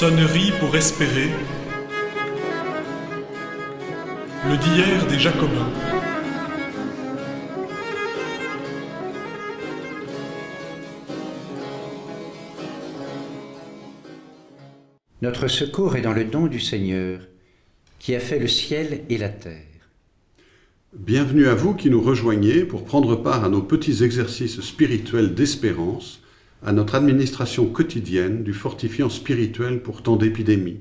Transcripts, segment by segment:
Sonnerie pour espérer. Le d'hier des Jacobins. Notre secours est dans le don du Seigneur, qui a fait le ciel et la terre. Bienvenue à vous qui nous rejoignez pour prendre part à nos petits exercices spirituels d'espérance, à notre administration quotidienne du fortifiant spirituel pour tant d'épidémies.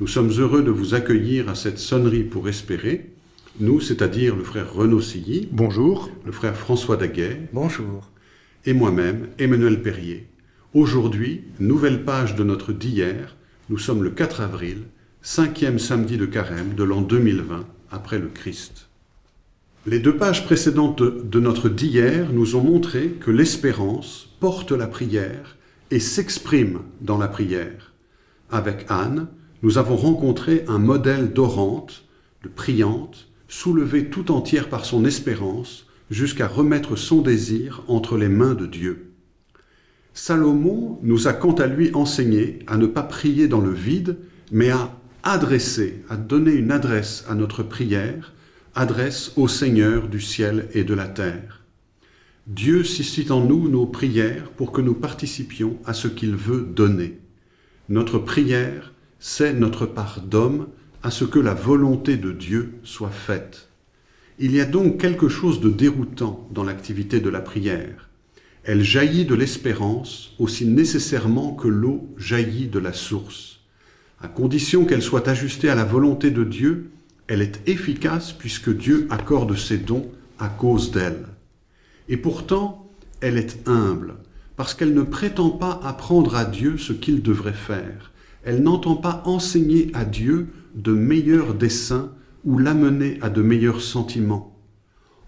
Nous sommes heureux de vous accueillir à cette sonnerie pour espérer, nous, c'est-à-dire le frère Renaud Silly, Bonjour. le frère François Daguet Bonjour. et moi-même, Emmanuel Perrier. Aujourd'hui, nouvelle page de notre d'hier, nous sommes le 4 avril, cinquième samedi de carême de l'an 2020, après le Christ. Les deux pages précédentes de, de notre d'hier nous ont montré que l'espérance porte la prière et s'exprime dans la prière. Avec Anne, nous avons rencontré un modèle d'orante, de priante, soulevée tout entière par son espérance, jusqu'à remettre son désir entre les mains de Dieu. Salomon nous a quant à lui enseigné à ne pas prier dans le vide, mais à adresser, à donner une adresse à notre prière, adresse au Seigneur du ciel et de la terre. Dieu suscite en nous nos prières pour que nous participions à ce qu'il veut donner. Notre prière, c'est notre part d'homme à ce que la volonté de Dieu soit faite. Il y a donc quelque chose de déroutant dans l'activité de la prière. Elle jaillit de l'espérance aussi nécessairement que l'eau jaillit de la source. À condition qu'elle soit ajustée à la volonté de Dieu, elle est efficace puisque Dieu accorde ses dons à cause d'elle. Et pourtant, elle est humble, parce qu'elle ne prétend pas apprendre à Dieu ce qu'il devrait faire. Elle n'entend pas enseigner à Dieu de meilleurs desseins ou l'amener à de meilleurs sentiments.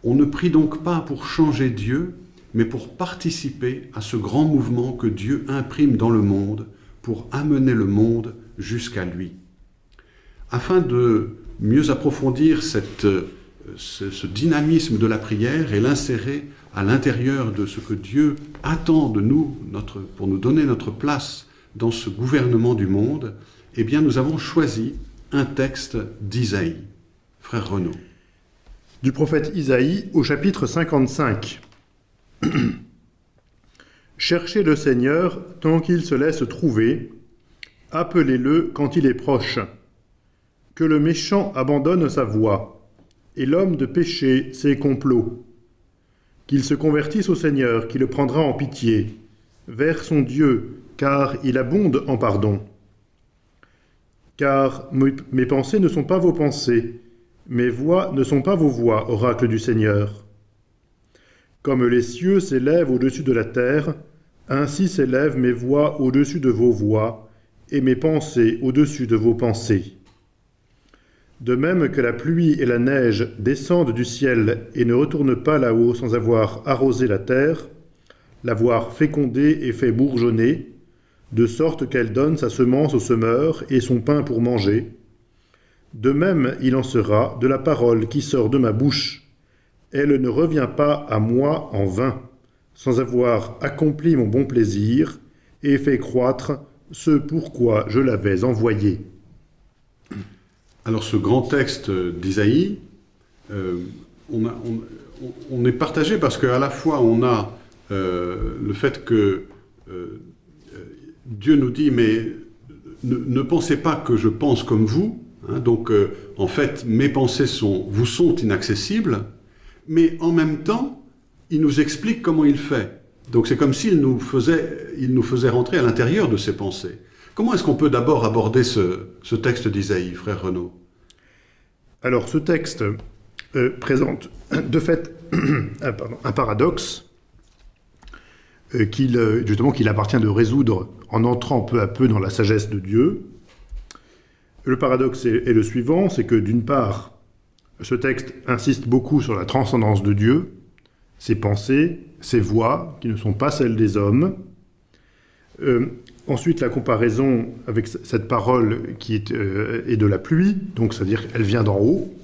On ne prie donc pas pour changer Dieu, mais pour participer à ce grand mouvement que Dieu imprime dans le monde, pour amener le monde jusqu'à lui. Afin de mieux approfondir ce, ce, dynamisme de la prière et l'insérer à l'intérieur de ce que Dieu attend de nous pour nous donner notre place dans ce gouvernement du monde, eh bien nous avons choisi un texte d'Isaïe. Frère Renaud. Du prophète Isaïe au chapitre 55. Cherchez le Seigneur tant qu'il se laisse trouver, appelez-le quand il est proche. Que le méchant abandonne sa voie, et l'homme de péché ses complots. Qu'il se convertisse au Seigneur, qui le prendra en pitié, vers son Dieu, car il abonde en pardon. Car mes pensées ne sont pas vos pensées, mes voix ne sont pas vos voix, oracle du Seigneur. Comme les cieux s'élèvent au-dessus de la terre, ainsi s'élèvent mes voix au-dessus de vos voix, et mes pensées au-dessus de vos pensées. De même que la pluie et la neige descendent du ciel et ne retournent pas là-haut sans avoir arrosé la terre, l'avoir fécondée et fait bourgeonner, de sorte qu'elle donne sa semence au semeur et son pain pour manger, de même il en sera de la parole qui sort de ma bouche. Elle ne revient pas à moi en vain, sans avoir accompli mon bon plaisir et fait croître ce pourquoi je l'avais envoyé. Alors ce grand texte d'Isaïe, euh, on, est partagé parce qu'à la fois on a euh, le fait que euh, Dieu nous dit mais ne, pensez pas que je pense comme vous, hein, donc euh, en fait mes pensées sont, vous sont inaccessibles, mais en même temps il nous explique comment il fait. Donc c'est comme s'il nous nous faisait rentrer à l'intérieur de ses pensées. Comment est-ce qu'on peut d'abord aborder ce, texte d'Isaïe, frère Renaud? Alors, ce texte euh, présente de fait un, pardon, un paradoxe euh, qu'il justement qu'il appartient de résoudre en entrant peu à peu dans la sagesse de Dieu. Le paradoxe est, le suivant, c'est que d'une part, ce texte insiste beaucoup sur la transcendance de Dieu, ses pensées, ses voix, qui ne sont pas celles des hommes, euh, Ensuite, la comparaison avec cette parole qui est, euh, est de la pluie, donc c'est-à-dire qu'elle vient d'en haut,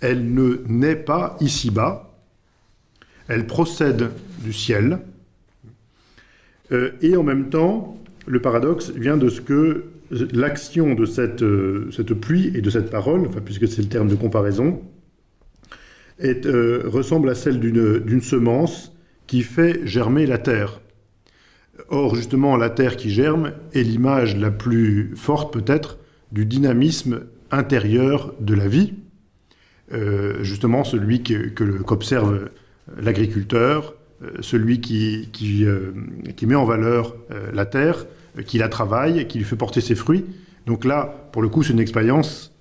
elle ne naît pas ici-bas, elle procède du ciel, euh, et en même temps, le paradoxe vient de ce que l'action de cette, cette, pluie et de cette parole, puisque c'est le terme de comparaison, ressemble à celle d'une semence qui fait germer la terre. Or, justement, la terre qui germe est l'image la plus forte, peut-être, du dynamisme intérieur de la vie, euh, justement celui qu'observe l'agriculteur, euh, celui qui, qui, euh, qui, met en valeur la terre, qui la travaille, qui lui fait porter ses fruits. Donc là, pour le coup, c'est une expérience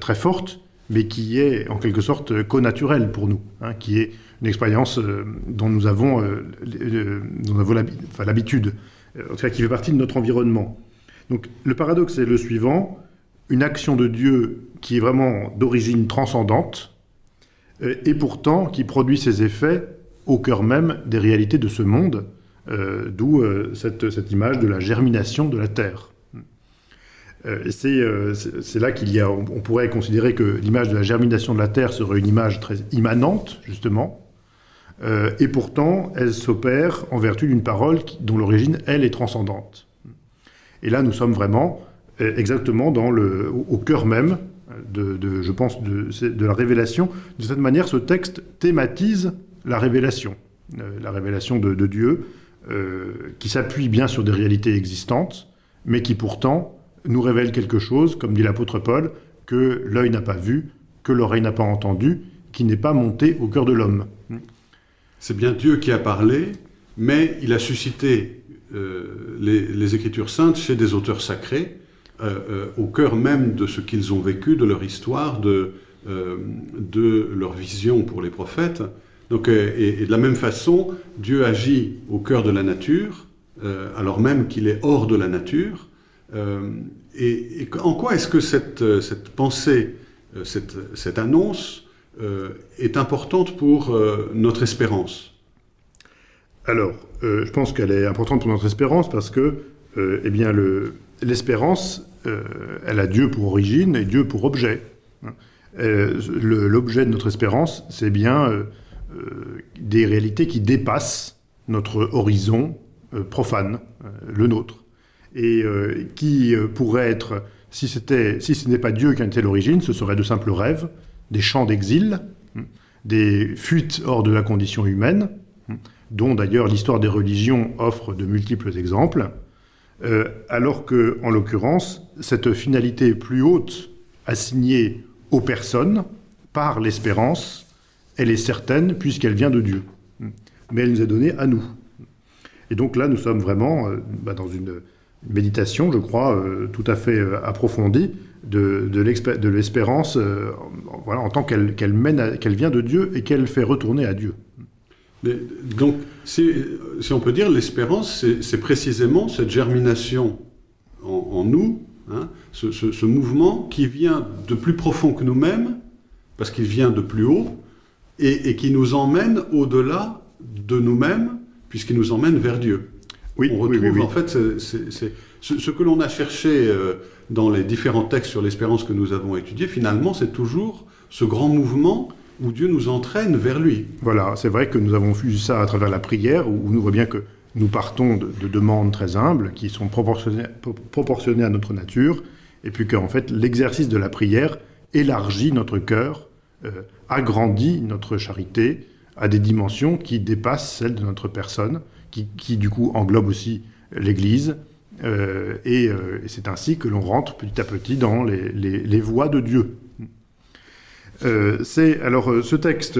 très forte, mais qui est en quelque sorte connaturelle pour nous, hein, qui est une expérience dont nous avons, l'habitude, en tout qui fait partie de notre environnement. Donc le paradoxe est le suivant, une action de Dieu qui est vraiment d'origine transcendante, euh, et pourtant qui produit ses effets au cœur même des réalités de ce monde, euh, d'où euh, cette, image de la germination de la terre. C'est là qu'il y a, on, pourrait considérer que l'image de la germination de la terre serait une image très immanente, justement, et pourtant elle s'opère en vertu d'une parole dont l'origine, elle, est transcendante. Et là, nous sommes vraiment exactement au cœur même de, je pense, de, la révélation. De cette manière, ce texte thématise la révélation, euh, la révélation de, Dieu, euh, qui s'appuie bien sur des réalités existantes, mais qui pourtant nous révèle quelque chose, comme dit l'apôtre Paul, que l'œil n'a pas vu, que l'oreille n'a pas entendu, qui n'est pas monté au cœur de l'homme. C'est bien Dieu qui a parlé, mais il a suscité euh, les, Écritures saintes chez des auteurs sacrés, euh, euh, au cœur même de ce qu'ils ont vécu, de leur histoire, de, leur vision pour les prophètes. Donc, et, de la même façon, Dieu agit au cœur de la nature, alors même qu'il est hors de la nature. Et, en quoi est-ce que cette, cette pensée, cette, cette annonce est importante pour notre espérance? Alors, je pense qu'elle est importante pour notre espérance parce que, eh bien, l'espérance, euh, elle a Dieu pour origine et Dieu pour objet. Euh, l'objet de notre espérance, c'est bien euh, des réalités qui dépassent notre horizon profane, le nôtre, et qui pourrait être, si, si ce n'est pas Dieu qui en était l'origine, ce serait de simples rêves, des chants d'exil, hein, des fuites hors de la condition humaine, hein, dont d'ailleurs l'histoire des religions offre de multiples exemples, euh, alors que, en l'occurrence, cette finalité plus haute assignée aux personnes par l'espérance, elle est certaine puisqu'elle vient de Dieu. Mais elle nous est donnée à nous. Et donc là, nous sommes vraiment euh, bah, dans une méditation, je crois, euh, tout à fait approfondie de, l'espérance voilà, en tant qu'elle mène, qu'elle vient de Dieu et qu'elle fait retourner à Dieu donc, si, on peut dire, l'espérance, c'est précisément cette germination en, nous, hein, ce, mouvement qui vient de plus profond que nous-mêmes, parce qu'il vient de plus haut, et, qui nous emmène au-delà de nous-mêmes, puisqu'il nous emmène vers Dieu. Oui, on retrouve en fait ce, que l'on a cherché euh, dans les différents textes sur l'espérance que nous avons étudiés, finalement, c'est toujours ce grand mouvement où Dieu nous entraîne vers lui. Voilà, c'est vrai que nous avons vu ça à travers la prière, où nous voit bien que nous partons de, demandes très humbles, qui sont proportionnées, proportionnées à notre nature, et puis qu'en fait, l'exercice de la prière élargit notre cœur, euh, agrandit notre charité à des dimensions qui dépassent celles de notre personne, qui, du coup englobe aussi l'Église, euh, euh, et, c'est ainsi que l'on rentre petit à petit dans les, voies de Dieu. Euh, alors ce texte,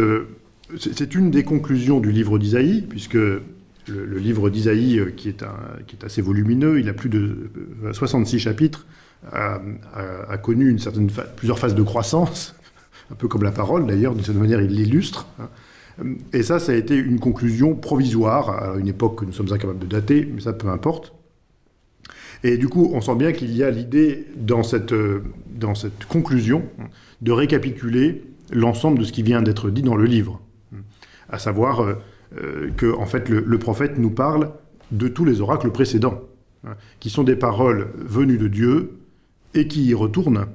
c'est une des conclusions du livre d'Isaïe, puisque le, livre d'Isaïe, qui, qui est assez volumineux, il a plus de 66 chapitres, a, connu une certaine plusieurs phases de croissance, un peu comme la parole d'ailleurs, d'une certaine manière il l'illustre. Hein. Et ça, ça a été une conclusion provisoire à une époque que nous sommes incapables de dater, mais ça peu importe. Et du coup, on sent bien qu'il y a l'idée dans cette, dans cette conclusion de récapituler l'ensemble de ce qui vient d'être dit dans le livre. À savoir euh, euh, que, en fait, le, prophète nous parle de tous les oracles précédents, hein, qui sont des paroles venues de Dieu et qui y retournent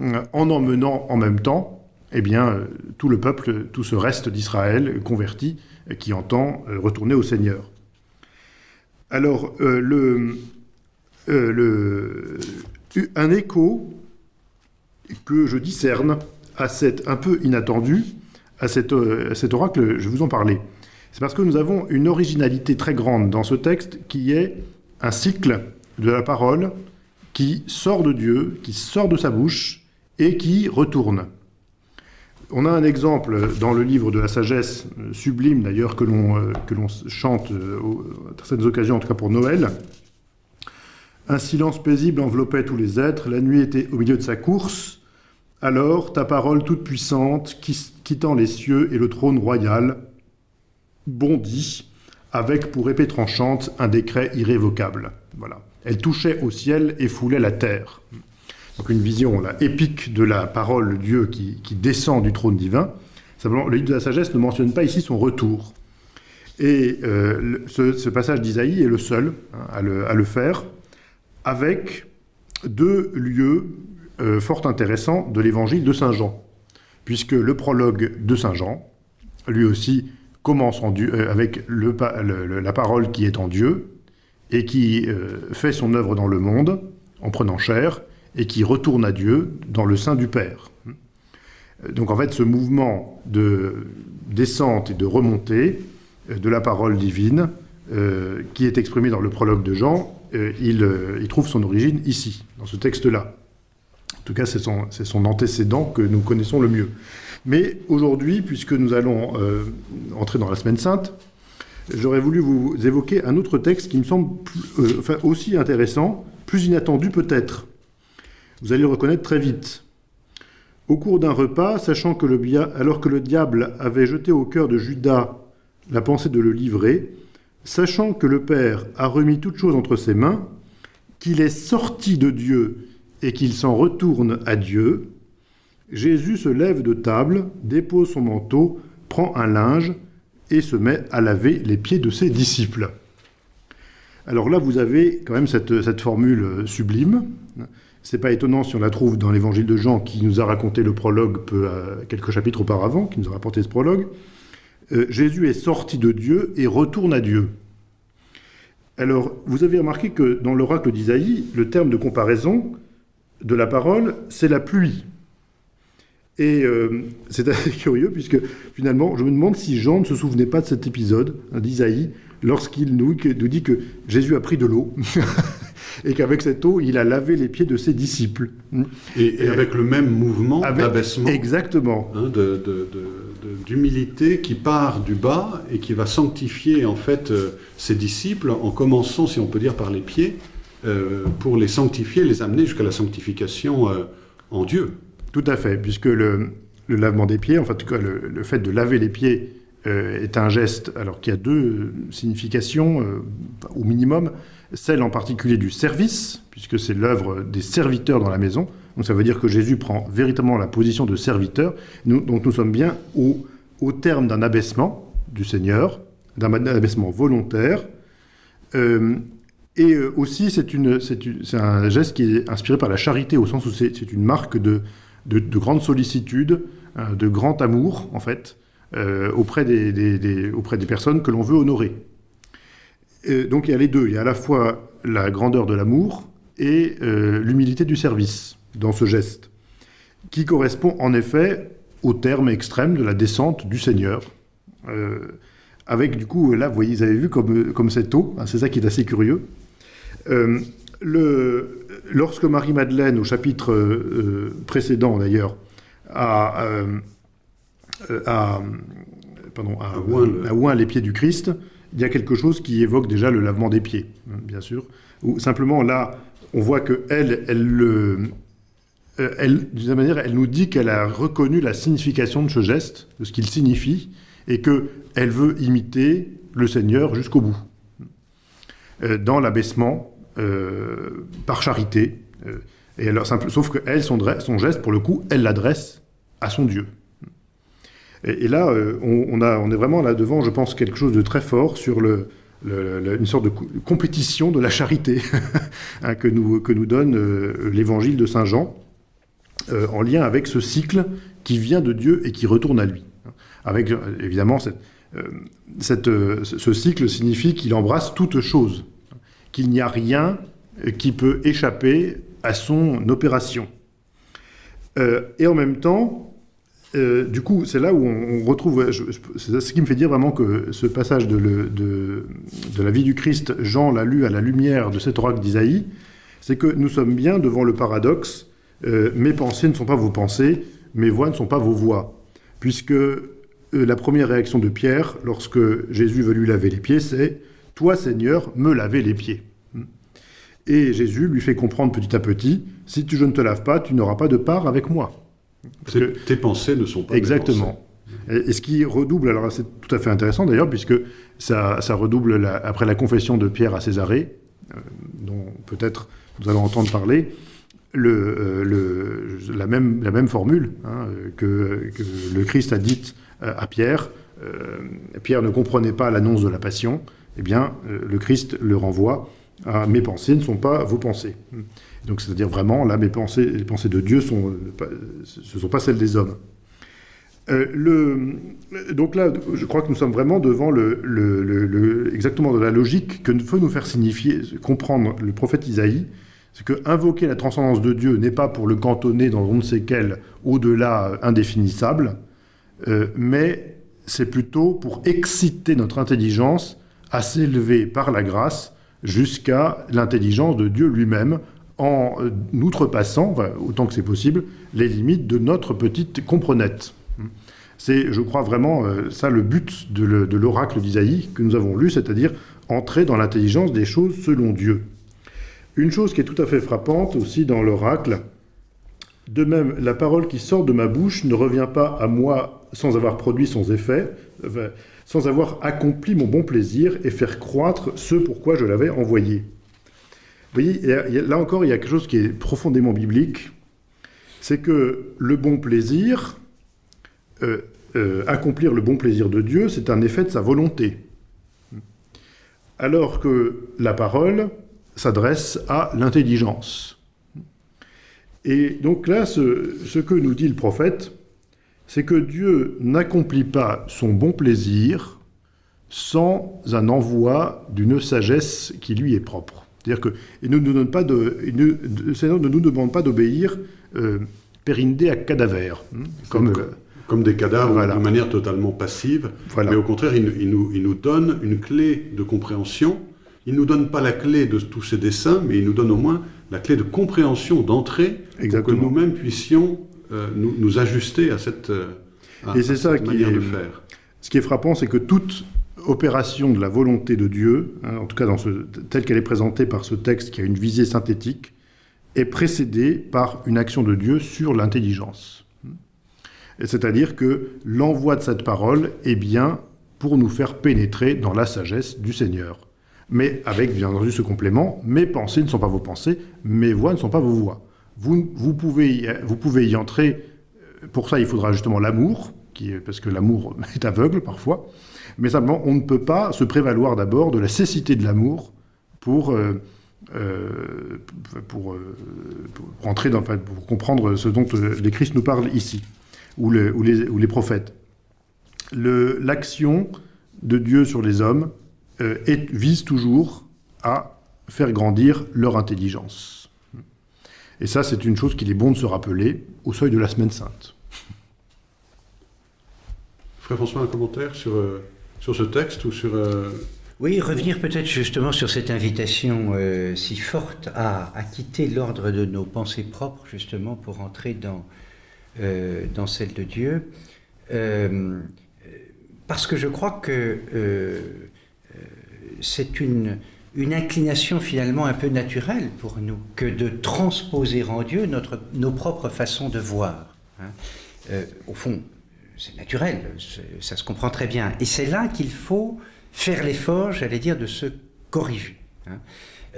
euh, en emmenant en même temps eh bien, tout le peuple, tout ce reste d'Israël converti qui entend retourner au Seigneur. Alors, un écho que je discerne à cet un peu inattendu, à cet, oracle, je vous en parler. C'est parce que nous avons une originalité très grande dans ce texte qui est un cycle de la parole qui sort de Dieu, qui sort de sa bouche et qui retourne. On a un exemple dans le livre de la sagesse, euh, sublime d'ailleurs, que l'on euh, chante euh, à certaines occasions, en tout cas pour Noël. Un silence paisible enveloppait tous les êtres, la nuit était au milieu de sa course. Alors, ta parole toute puissante, quittant les cieux et le trône royal, bondit, avec pour épée tranchante un décret irrévocable. Voilà. Elle touchait au ciel et foulait la terre. Donc une vision épique de la parole de Dieu qui, descend du trône divin. Simplement, le livre de la sagesse ne mentionne pas ici son retour. Et euh, ce, passage d'Isaïe est le seul hein, à, le, faire, avec deux lieux euh, fort intéressants de l'évangile de Saint Jean. Puisque le prologue de Saint Jean, lui aussi, commence euh, avec la parole qui est en Dieu et qui fait son œuvre dans le monde en prenant chair et qui retourne à Dieu dans le sein du Père. Donc en fait, ce mouvement de descente et de remontée euh, de la parole divine, qui est exprimé dans le prologue de Jean, il, il, trouve son origine ici, dans ce texte-là. En tout cas, c'est son, antécédent que nous connaissons le mieux. Mais aujourd'hui, puisque nous allons euh, entrer dans la Semaine Sainte, j'aurais voulu vous évoquer un autre texte qui me semble euh, aussi intéressant, plus inattendu peut-être. Vous allez le reconnaître très vite. Au cours d'un repas, sachant que le, alors que le diable avait jeté au cœur de Judas la pensée de le livrer, sachant que le Père a remis toutes choses entre ses mains, qu'il est sorti de Dieu et qu'il s'en retourne à Dieu, Jésus se lève de table, dépose son manteau, prend un linge et se met à laver les pieds de ses disciples. Alors là, vous avez quand même cette, formule sublime. C'est pas étonnant si on la trouve dans l'évangile de Jean qui nous a raconté le prologue peu, euh, quelques chapitres auparavant, qui nous a rapporté ce prologue. Euh, Jésus est sorti de Dieu et retourne à Dieu. Alors, vous avez remarqué que dans l'oracle d'Isaïe, le terme de comparaison de la parole, c'est la pluie. Et euh, c'est assez curieux, puisque finalement, je me demande si Jean ne se souvenait pas de cet épisode hein, d'Isaïe, lorsqu'il nous, nous, dit que Jésus a pris de l'eau, et qu'avec cette eau, il a lavé les pieds de ses disciples. Et, avec le même mouvement d'abaissement. Exactement. Hein, d'humilité qui part du bas et qui va sanctifier en fait euh, ses disciples, en commençant, si on peut dire, par les pieds, euh, pour les sanctifier, les amener jusqu'à la sanctification en Dieu. Tout à fait, puisque le, lavement des pieds, en fait, le, fait de laver les pieds euh, est un geste alors qui a deux significations euh, au minimum. Celle en particulier du service, puisque c'est l'œuvre des serviteurs dans la maison. Donc ça veut dire que Jésus prend véritablement la position de serviteur. Donc nous sommes bien au, au terme d'un abaissement du Seigneur, d'un abaissement volontaire. Euh, et aussi, c'est un geste qui est inspiré par la charité, au sens où c'est une marque de, de, grande sollicitude, euh, de grand amour, en fait, euh, auprès, des, auprès des personnes que l'on veut honorer. donc il y a les deux, il y a à la fois la grandeur de l'amour et euh, l'humilité du service dans ce geste, qui correspond en effet au terme extrême de la descente du Seigneur. avec du coup, là, vous voyez, vous avez vu comme, comme cette eau, hein, c'est ça qui est assez curieux. lorsque Marie-Madeleine, au chapitre euh, précédent d'ailleurs, a, euh, a, oint les pieds du Christ, il y a quelque chose qui évoque déjà le lavement des pieds, hein, bien sûr. Ou simplement là, on voit que elle, elle le, euh, elle, d'une manière, elle nous dit qu'elle a reconnu la signification de ce geste, de ce qu'il signifie, et que elle veut imiter le Seigneur jusqu'au bout, dans l'abaissement euh, par charité. Euh, et alors, simple, sauf qu'elle, son, son geste, pour le coup, elle l'adresse à son Dieu. Et, là, euh, on, est vraiment là devant, je pense, quelque chose de très fort sur une sorte de compétition de la charité hein, que, nous, que nous donne l'évangile de Saint Jean, en lien avec ce cycle qui vient de Dieu et qui retourne à lui. Avec, évidemment, ce cycle signifie qu'il embrasse toute chose qu'il n'y a rien qui peut échapper à son opération. et en même temps, euh, du coup, c'est là où on, retrouve, c'est ce qui me fait dire vraiment que ce passage de, la vie du Christ, Jean l'a lu à la lumière de cet oracle d'Isaïe, c'est que nous sommes bien devant le paradoxe, euh, mes pensées ne sont pas vos pensées, mes voix ne sont pas vos voix. Puisque euh, la première réaction de Pierre, lorsque Jésus veut lui laver les pieds, c'est « Toi, Seigneur, me laver les pieds ». Et Jésus lui fait comprendre petit à petit, si tu, je ne te laves pas, tu n'auras pas de part avec moi. Tes pensées ne sont pas Exactement. Et, ce qui redouble, alors c'est tout à fait intéressant d'ailleurs, puisque ça, redouble après la confession de Pierre à Césarée, euh, dont peut-être nous allons entendre parler, le, euh, la, même, la même formule hein, que, le Christ a dite euh, à Pierre. Pierre ne comprenait pas l'annonce de la passion. Eh bien, le Christ le renvoie à mes pensées ne sont pas vos pensées. Donc c'est-à-dire vraiment, là, mes pensées, les pensées de Dieu, sont, ce ne sont pas celles des hommes. Euh, donc là, je crois que nous sommes vraiment devant le, exactement de la logique que veut nous faire signifier, comprendre le prophète Isaïe, c'est que invoquer la transcendance de Dieu n'est pas pour le cantonner dans on ne sait quel au-delà indéfinissable, euh, mais c'est plutôt pour exciter notre intelligence à s'élever par la grâce jusqu'à l'intelligence de Dieu lui-même, en euh, outrepassant, autant que c'est possible, les limites de notre petite comprenette. C'est, je crois vraiment, euh, ça le but de l'oracle d'Isaïe que nous avons lu, c'est-à-dire entrer dans l'intelligence des choses selon Dieu. Une chose qui est tout à fait frappante aussi dans l'oracle, de même, la parole qui sort de ma bouche ne revient pas à moi sans avoir produit son effet, sans avoir accompli mon bon plaisir et faire croître ce pourquoi je l'avais envoyé. Vous voyez, là encore, il y a quelque chose qui est profondément biblique, c'est que le bon plaisir, euh, euh, accomplir le bon plaisir de Dieu, c'est un effet de sa volonté. Alors que la parole s'adresse à l'intelligence. Et donc là, ce, que nous dit le prophète, c'est que Dieu n'accomplit pas son bon plaisir sans un envoi d'une sagesse qui lui est propre. C'est-à-dire qu'il ne nous donne pas de, le Seigneur ne nous demande pas d'obéir euh, à cadaver. Hein, comme, euh, comme, des cadavres de manière totalement passive, mais au contraire, il, nous, il, nous, donne une clé de compréhension. Il ne nous donne pas la clé de tous ces dessins, mais il nous donne au moins la clé de compréhension, d'entrée, pour que nous-mêmes puissions euh, nous, nous, ajuster à cette, euh, Et c'est ça manière qui est, de faire. Ce qui est frappant, c'est que toute opération de la volonté de Dieu, hein, en tout cas telle qu'elle est présentée par ce texte qui a une visée synthétique, est précédée par une action de Dieu sur l'intelligence. C'est-à-dire que l'envoi de cette parole est bien pour nous faire pénétrer dans la sagesse du Seigneur. Mais avec, bien entendu, ce complément, mes pensées ne sont pas vos pensées, mes voix ne sont pas vos voix. Vous, vous, pouvez, vous pouvez y entrer, pour ça il faudra justement l'amour, parce que l'amour est aveugle parfois, mais simplement, on ne peut pas se prévaloir d'abord de la cécité de l'amour pour, euh, euh, pour, euh, dans, pour comprendre ce dont les Christ nous parlent ici, ou, les, ou les, prophètes. L'action de Dieu sur les hommes vise toujours à faire grandir leur intelligence. Et ça, c'est une chose qu'il est bon de se rappeler au seuil de la Semaine Sainte. Frère François, un commentaire sur sur ce texte ou sur... Euh, oui, revenir peut-être justement sur cette invitation euh, si forte à, quitter l'ordre de nos pensées propres, justement, pour entrer dans, euh, dans celle de Dieu. parce que je crois que c'est une, une inclination finalement un peu naturelle pour nous que de transposer en Dieu notre, nos propres façons de voir. Hein. au fond, c'est naturel, ça se comprend très bien. Et c'est là qu'il faut faire l'effort, j'allais dire, de se corriger. Hein.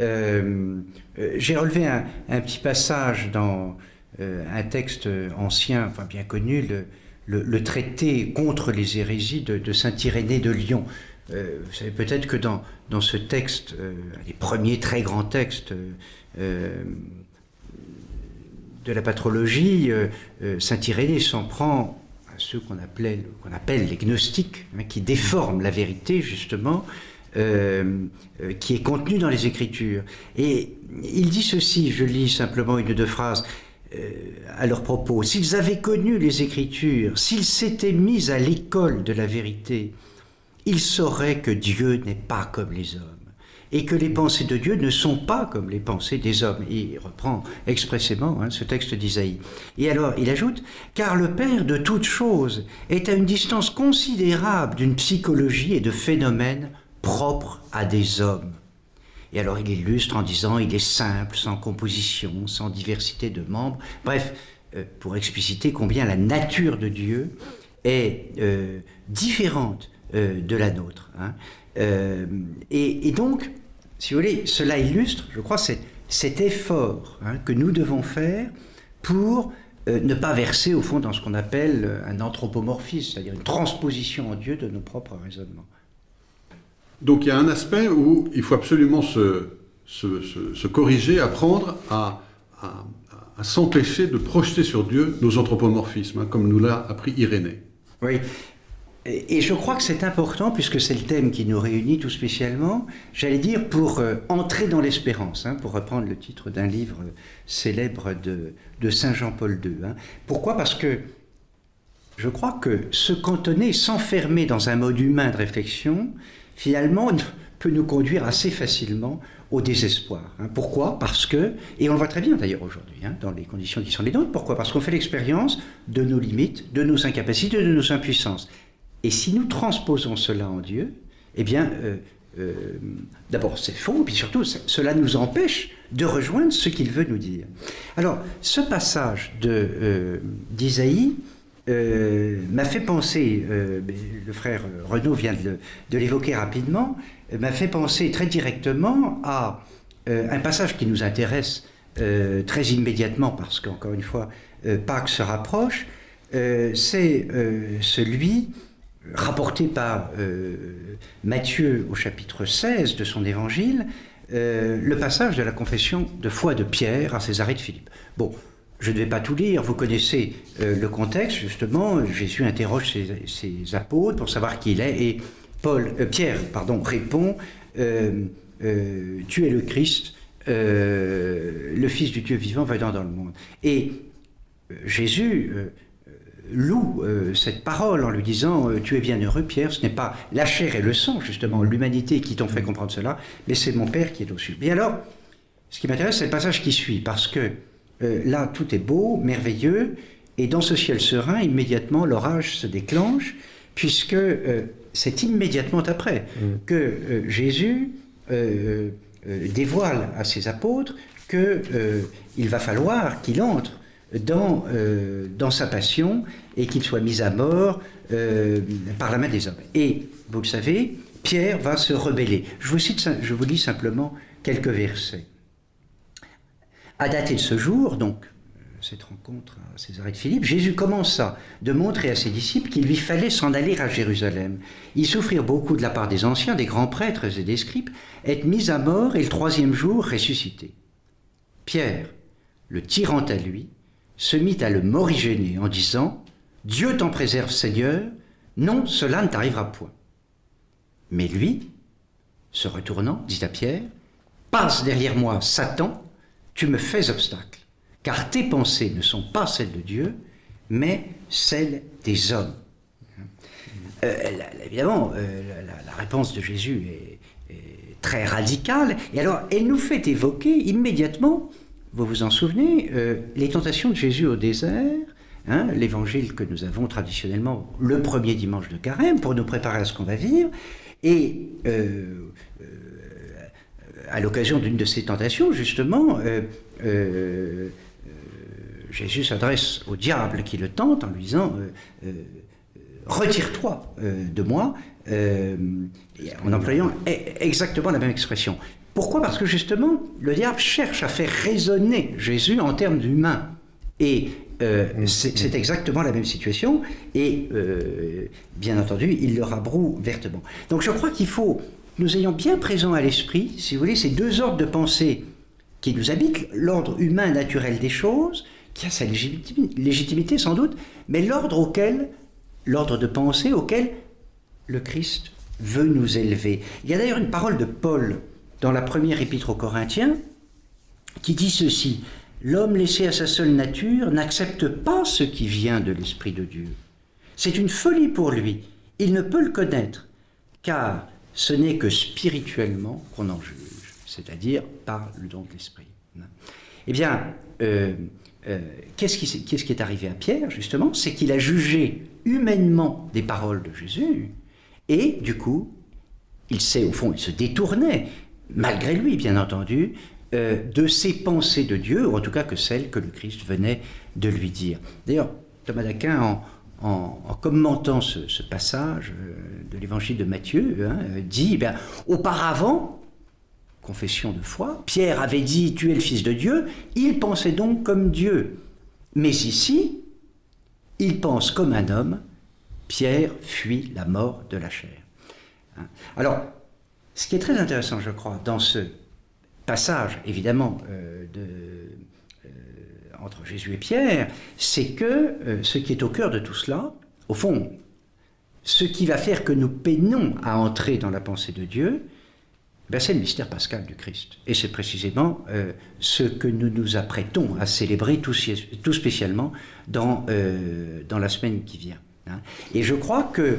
Euh, euh, j'ai relevé un, petit passage dans euh, un texte ancien, enfin bien connu, le, traité contre les hérésies de, Saint Irénée de Lyon. vous savez peut-être que dans, dans ce texte, un des premiers très grands textes de la patrologie, Saint Irénée s'en prend ceux qu'on appelle les gnostiques, hein, qui déforment la vérité justement, qui est contenu dans les Écritures. Et il dit ceci, je lis simplement une ou deux phrases à leur propos. S'ils avaient connu les Écritures, s'ils s'étaient mis à l'école de la vérité, ils sauraient que Dieu n'est pas comme les hommes et que les pensées de Dieu ne sont pas comme les pensées des hommes. Il reprend expressément hein, ce texte d'Isaïe. Et alors, il ajoute, car le Père de toutes choses est à une distance considérable d'une psychologie et de phénomènes propres à des hommes. Et alors il illustre en disant, il est simple, sans composition, sans diversité de membres. Bref, euh, pour expliciter combien la nature de Dieu est euh, différente euh, de la nôtre. Hein. et, donc, si vous voulez, cela illustre, je crois, cet effort hein, que nous devons faire pour euh, ne pas verser au fond dans ce qu'on appelle euh, un anthropomorphisme, c'est-à-dire une transposition en Dieu de nos propres raisonnements. Donc il y a un aspect où il faut absolument se, se, corriger, apprendre à, à, à s'empêcher de projeter sur Dieu nos anthropomorphismes, hein, comme nous l'a appris Irénée. Oui, et je crois que c'est important, puisque c'est le thème qui nous réunit tout spécialement, j'allais dire pour euh, entrer dans l'espérance, hein, pour reprendre le titre d'un livre célèbre de, Saint Jean-Paul II. Hein. Pourquoi? Parce que je crois que se cantonner, s'enfermer dans un mode humain de réflexion, finalement, peut nous conduire assez facilement au désespoir. Hein. Pourquoi? Parce que, et on le voit très bien d'ailleurs aujourd'hui, dans les conditions qui sont les nôtres, pourquoi? Parce qu'on fait l'expérience de nos limites, de nos incapacités, de nos impuissances. Et si nous transposons cela en Dieu, eh bien, euh, euh, d'abord c'est faux, puis surtout cela nous empêche de rejoindre ce qu'il veut nous dire. Alors, ce passage euh, d'Isaïe m'a fait penser, le frère Renaud vient de l'évoquer rapidement, m'a fait penser très directement à un passage qui nous intéresse très immédiatement, parce qu'encore une fois, Pâques se rapproche, c'est celui rapporté par euh, Matthieu au chapitre 16 de son évangile, euh, le passage de la confession de foi de Pierre à Césarée de Philippe. Bon, je ne vais pas tout lire, vous connaissez euh, le contexte, justement, Jésus interroge ses, apôtres pour savoir qui il est, et Paul, Pierre pardon, répond, Tu es le Christ, le Fils du Dieu vivant venant dans le monde. Et Jésus loue euh, cette parole en lui disant euh, Tu es bien heureux, Pierre, ce n'est pas la chair et le sang, justement, l'humanité qui t'ont fait comprendre cela, mais c'est mon Père qui est au-dessus. Et alors, ce qui m'intéresse, c'est le passage qui suit, parce que euh, là, tout est beau, merveilleux, et dans ce ciel serein, immédiatement, l'orage se déclenche, puisque c'est immédiatement après mm. que Jésus dévoile à ses apôtres qu'il va falloir qu'il entre dans, euh, dans sa passion et qu'il soit mis à mort euh, par la main des hommes. Et, vous le savez, Pierre va se rebeller. Je vous, cite, je vous lis simplement quelques versets. À dater de ce jour, donc, cette rencontre à Césarée de Philippe, Jésus commença de montrer à ses disciples qu'il lui fallait s'en aller à Jérusalem. Ils souffrirent beaucoup de la part des anciens, des grands prêtres et des scribes, être mis à mort et le troisième jour ressuscité. Pierre, le tirant à lui, se mit à le morigéner en disant Dieu t'en préserve, Seigneur, non, cela ne t'arrivera point. Mais lui, se retournant, dit à Pierre Passe derrière moi, Satan, tu me fais obstacle, car tes pensées ne sont pas celles de Dieu, mais celles des hommes. Euh, évidemment, euh, la, réponse de Jésus est, très radicale, et alors elle nous fait évoquer immédiatement vous vous en souvenez, euh, les tentations de Jésus au désert, hein, l'évangile que nous avons traditionnellement le premier dimanche de carême pour nous préparer à ce qu'on va vivre, et euh, euh, à l'occasion d'une de ces tentations, justement, Jésus s'adresse au diable qui le tente en lui disant Retire-toi de moi, en employant e-, exactement la même expression. Pourquoi? Parce que justement, le diable cherche à faire résonner Jésus en termes d'humain. Et euh, c'est exactement la même situation, et euh, bien entendu, il le rabroue vertement. Donc je crois qu'il faut nous ayons bien présent à l'esprit, si vous voulez, ces deux ordres de pensée qui nous habitent, l'ordre humain naturel des choses, qui a sa légitimité sans doute, mais l'ordre auquel, l'ordre de pensée auquel le Christ veut nous élever. Il y a d'ailleurs une parole de Paul dans la première épître aux Corinthiens qui dit ceci L'homme laissé à sa seule nature n'accepte pas ce qui vient de l'Esprit de Dieu. C'est une folie pour lui. Il ne peut le connaître, car ce n'est que spirituellement qu'on en juge, c'est-à-dire par le don de l'Esprit. Eh bien, euh, euh, qu'est-ce qui, est arrivé à Pierre, justement? C'est qu'il a jugé humainement des paroles de Jésus, et du coup, il s'est, au fond, il se détournait, malgré lui, bien entendu, euh, de ses pensées de Dieu, ou en tout cas que celles que le Christ venait de lui dire. D'ailleurs, Thomas d'Aquin, en, commentant ce, passage euh, de l'évangile de Matthieu, hein, dit, eh auparavant, confession de foi, Pierre avait dit, tu es le Fils de Dieu, il pensait donc comme Dieu. Mais ici, il pense comme un homme, Pierre fuit la mort de la chair. Hein. Alors, ce qui est très intéressant, je crois, dans ce passage, évidemment, euh, euh, entre Jésus et Pierre, c'est que euh, ce qui est au cœur de tout cela, au fond, ce qui va faire que nous peinons à entrer dans la pensée de Dieu, ben c'est le mystère pascal du Christ. Et c'est précisément ce que nous nous apprêtons à célébrer tout, spécialement dans, dans la semaine qui vient. Hein. Et je crois que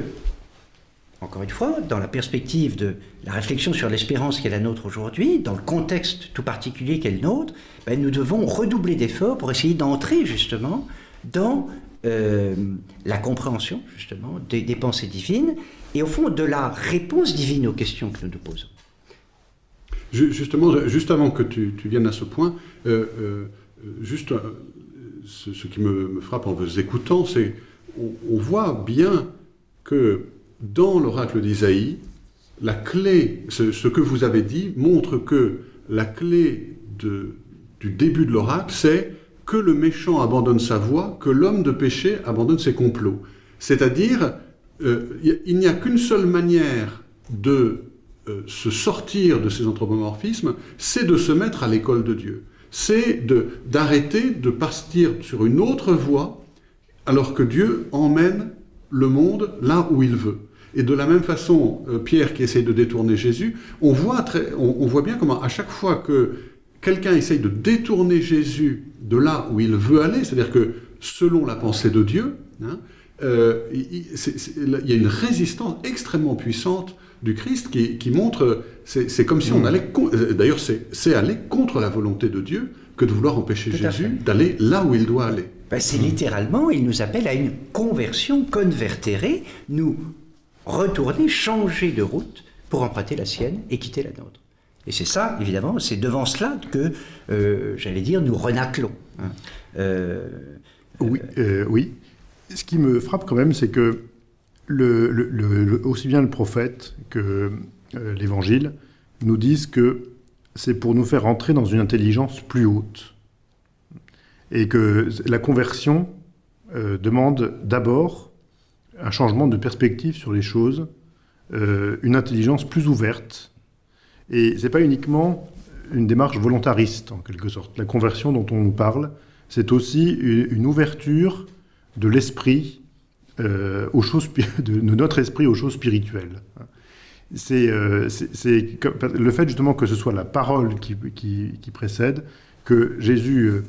encore une fois, dans la perspective de la réflexion sur l'espérance qui est la nôtre aujourd'hui, dans le contexte tout particulier qu'est le nôtre, ben, nous devons redoubler d'efforts pour essayer d'entrer justement dans euh, la compréhension justement des, pensées divines et au fond de la réponse divine aux questions que nous nous posons. Justement, juste avant que tu, viennes à ce point, euh, euh, juste ce, qui me, frappe en vous écoutant, c'est on, on voit bien que dans l'oracle d'Isaïe, la clé, ce, que vous avez dit, montre que la clé du début de l'oracle, c'est que le méchant abandonne sa voie, que l'homme de péché abandonne ses complots. C'est-à-dire, euh, il n'y a qu'une seule manière de euh, se sortir de ces anthropomorphismes, c'est de se mettre à l'école de Dieu. C'est d'arrêter de partir sur une autre voie, alors que Dieu emmène le monde là où il veut. Et de la même façon, euh, Pierre qui essaye de détourner Jésus, on voit, très, on, voit bien comment à chaque fois que quelqu'un essaye de détourner Jésus de là où il veut aller, c'est-à-dire que selon la pensée de Dieu, hein, euh, il, y a une résistance extrêmement puissante du Christ qui, montre, c'est comme si on mm. allait, euh, d'ailleurs c'est aller contre la volonté de Dieu que de vouloir empêcher Jésus d'aller là où il doit aller. Ben, c'est littéralement, il nous appelle à une conversion convertérée, nous retourner, changer de route pour emprunter la sienne et quitter la nôtre. Et c'est ça, évidemment, c'est devant cela que, euh, j'allais dire, nous renaclons. Hein. Euh, oui, euh, oui. Ce qui me frappe quand même, c'est que le, aussi bien le prophète que l'Évangile nous disent que c'est pour nous faire entrer dans une intelligence plus haute. Et que la conversion demande d'abord un changement de perspective sur les choses, euh, une intelligence plus ouverte. Et ce n'est pas uniquement une démarche volontariste, en quelque sorte. La conversion dont on nous parle, c'est aussi une, ouverture de l'esprit euh, aux choses, de, notre esprit aux choses spirituelles. C'est euh, le fait justement que ce soit la parole qui, précède, que Jésus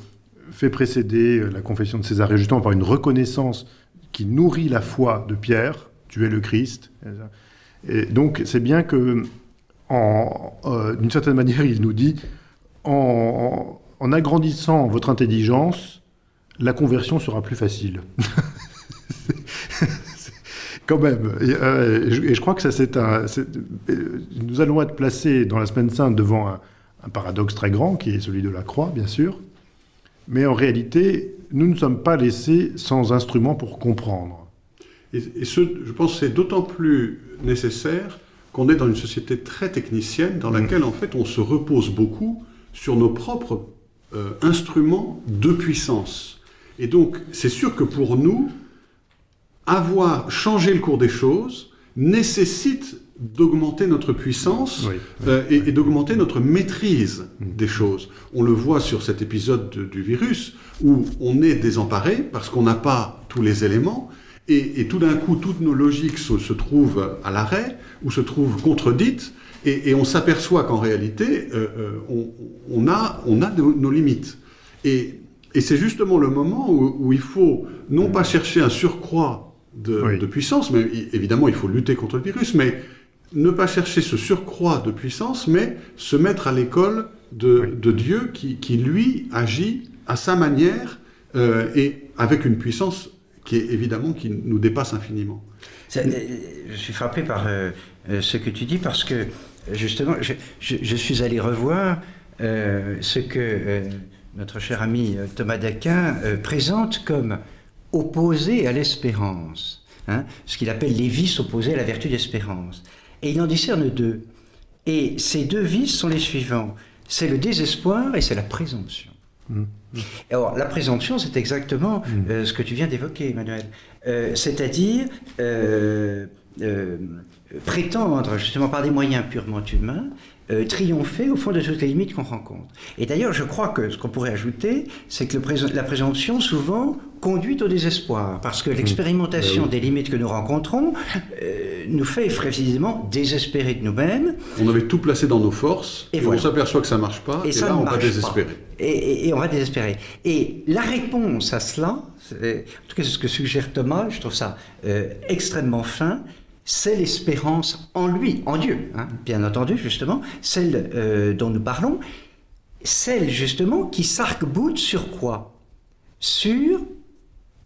fait précéder la confession de César justement par une reconnaissance qui nourrit la foi de Pierre, tu es le Christ. Et donc c'est bien que, euh, d'une certaine manière, il nous dit, en, agrandissant votre intelligence, la conversion sera plus facile. Quand même. Euh, et, je, crois que ça, c'est un. Nous allons être placés dans la Semaine Sainte devant un, paradoxe très grand, qui est celui de la croix, bien sûr. Mais en réalité, nous ne sommes pas laissés sans instrument pour comprendre. Et, ce, je pense que c'est d'autant plus nécessaire qu'on est dans une société très technicienne dans laquelle, en fait, on se repose beaucoup sur nos propres euh, instruments de puissance. Et donc, c'est sûr que pour nous, avoir changé le cours des choses nécessite d'augmenter notre puissance euh, et, d'augmenter notre maîtrise mm. des choses. On le voit sur cet épisode du virus où on est désemparé parce qu'on n'a pas tous les éléments Et, tout d'un coup, toutes nos logiques se, trouvent à l'arrêt ou se trouvent contredites, et, on s'aperçoit qu'en réalité, euh, euh, on, a, on a nos, limites. Et, c'est justement le moment où, il faut non pas chercher un surcroît de, puissance, mais évidemment il faut lutter contre le virus, mais ne pas chercher ce surcroît de puissance, mais se mettre à l'école de, Dieu qui, lui, agit à sa manière euh, et avec une puissance qui est évidemment qui nous dépasse infiniment. Euh, je suis frappé par euh, ce que tu dis parce que justement, je, suis allé revoir ce que notre cher ami Thomas d'Aquin présente comme opposé à l'espérance, hein, ce qu'il appelle les vices opposés à la vertu d'espérance. Et il en discerne deux. Et ces deux vices sont les suivants. C'est le désespoir et c'est la présomption. Mmh. Alors, la présomption, c'est exactement mmh. euh, ce que tu viens d'évoquer, Emmanuel. Euh, c'est-à-dire euh, prétendre, justement par des moyens purement humains, euh, triompher au fond de toutes les limites qu'on rencontre. Et d'ailleurs, je crois que ce qu'on pourrait ajouter, c'est que la présomption, souvent, conduit au désespoir, parce que mmh. l'expérimentation ben des limites que nous rencontrons euh, nous fait précisément désespérer de nous-mêmes. On avait tout placé dans nos forces, et, on s'aperçoit que ça ne marche pas, et, là, on va désespérer. Et, on va désespérer. Et la réponse à cela, en tout cas c'est ce que suggère Thomas, je trouve ça euh, extrêmement fin, c'est l'espérance en lui, en Dieu, hein, bien entendu, justement, celle euh, dont nous parlons, celle justement qui s'arc-boute sur quoi? Sur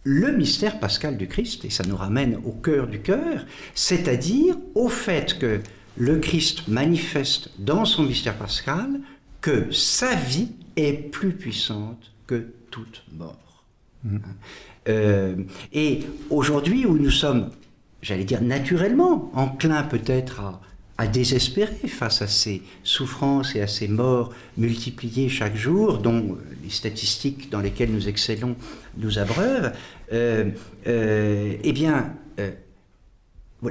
le mystère pascal du Christ, et ça nous ramène au cœur du cœur, c'est-à-dire au fait que le Christ manifeste dans son mystère pascal que sa vie est plus puissante que toute mort. Mmh. Euh, et aujourd'hui où nous sommes j'allais dire naturellement, enclin peut-être à, désespérer face à ces souffrances et à ces morts multipliées chaque jour, dont les statistiques dans lesquelles nous excellons nous abreuvent, euh, euh, eh bien, euh,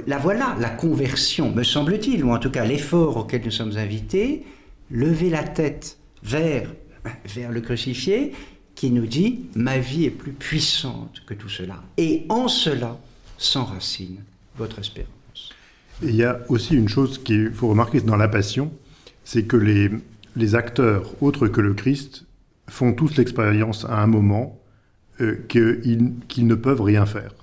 la voilà, la conversion, me semble-t-il, ou en tout cas l'effort auquel nous sommes invités, lever la tête vers, vers le crucifié, qui nous dit « ma vie est plus puissante que tout cela ». Et en cela, s'enracine votre espérance. il y a aussi une chose qu'il faut remarquer dans la Passion, c'est que les, les acteurs autres que le Christ font tous l'expérience à un moment euh, qu'ils ne peuvent rien faire.